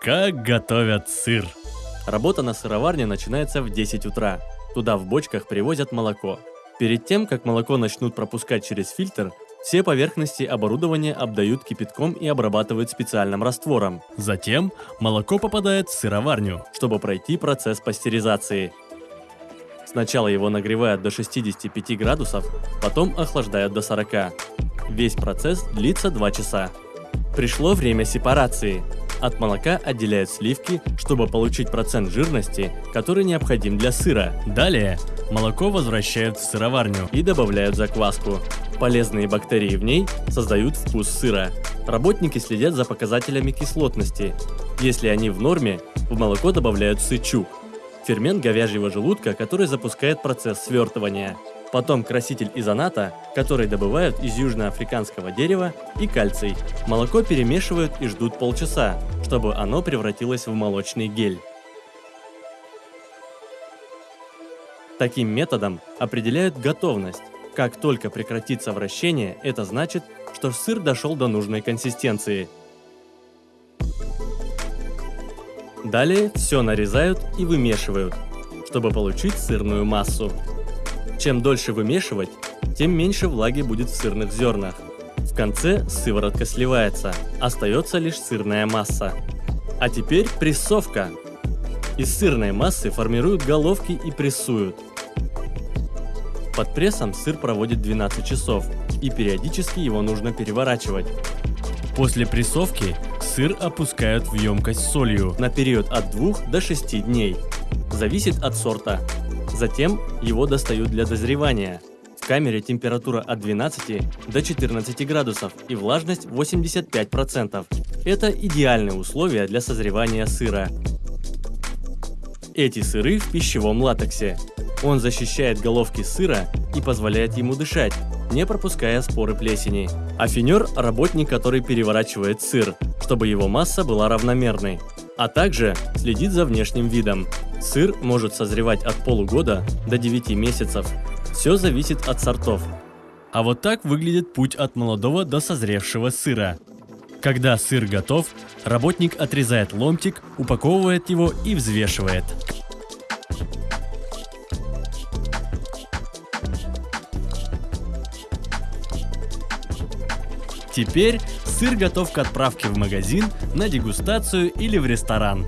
Как готовят сыр? Работа на сыроварне начинается в 10 утра. Туда в бочках привозят молоко. Перед тем, как молоко начнут пропускать через фильтр, все поверхности оборудования обдают кипятком и обрабатывают специальным раствором, Затем молоко попадает в сыроварню. чтобы пройти процесс пастеризации. Сначала его нагревают до 65 градусов, потом охлаждают до 40. Весь процесс длится 2 часа. Пришло время сепарации. От молока отделяют сливки, чтобы получить процент жирности, который необходим для сыра, Далее молоко возвращают в сыроварню. и добавляют закваску. Полезные бактерии в ней создают вкус сыра. Работники следят за показателями кислотности. Если они в норме, в молоко добавляют сычук – фермент говяжьего желудка, который запускает процесс свертывания. Потом краситель изоната, который добывают из южноафриканского дерева, и кальций. Молоко перемешивают и ждут полчаса, чтобы оно превратилось в молочный гель. Таким методом определяют готовность. Как только прекратится вращение, это значит, что сыр дошел до нужной консистенции. Далее все нарезают и вымешивают, чтобы получить сырную массу. Чем дольше вымешивать, тем меньше влаги будет в сырных зернах. В конце сыворотка сливается, остается лишь сырная масса. А теперь прессовка. Из сырной массы формируют головки и прессуют. Под прессом сыр проводит 12 часов, и периодически его нужно переворачивать. После прессовки сыр опускают в емкость с солью. на период от 2 до 6 дней. Зависит от сорта. Затем его достают для дозревания. В камере температура от 12 до 14 градусов и влажность 85%. Это идеальные условия для созревания сыра. Эти сыры в пищевом латексе. Он защищает головки сыра и позволяет ему дышать, не пропуская споры плесени. Афинер – работник, который переворачивает сыр, чтобы его масса была равномерной, а также следит за внешним видом. Сыр может созревать от полугода до 9 месяцев. Все зависит от сортов. А вот так выглядит путь от молодого до созревшего сыра. Когда сыр готов, работник отрезает ломтик, упаковывает его и взвешивает. Теперь сыр готов к отправке в магазин, на дегустацию или в ресторан.